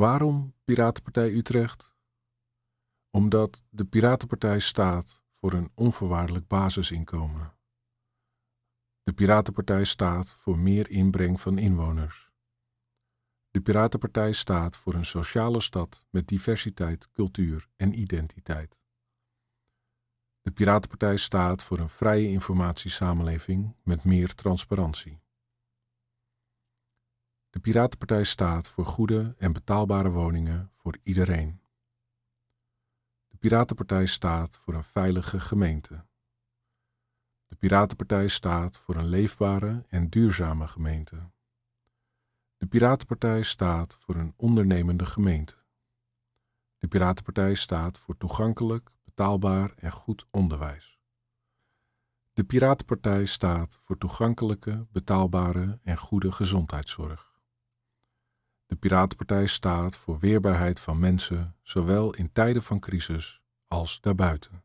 Waarom Piratenpartij Utrecht? Omdat de Piratenpartij staat voor een onvoorwaardelijk basisinkomen. De Piratenpartij staat voor meer inbreng van inwoners. De Piratenpartij staat voor een sociale stad met diversiteit, cultuur en identiteit. De Piratenpartij staat voor een vrije informatiesamenleving met meer transparantie. De Piratenpartij staat voor goede en betaalbare woningen voor iedereen. De Piratenpartij staat voor een veilige gemeente. De Piratenpartij staat voor een leefbare en duurzame gemeente. De Piratenpartij staat voor een ondernemende gemeente. De Piratenpartij staat voor toegankelijk, betaalbaar en goed onderwijs. De Piratenpartij staat voor toegankelijke, betaalbare en goede gezondheidszorg. De Piratenpartij staat voor weerbaarheid van mensen, zowel in tijden van crisis als daarbuiten.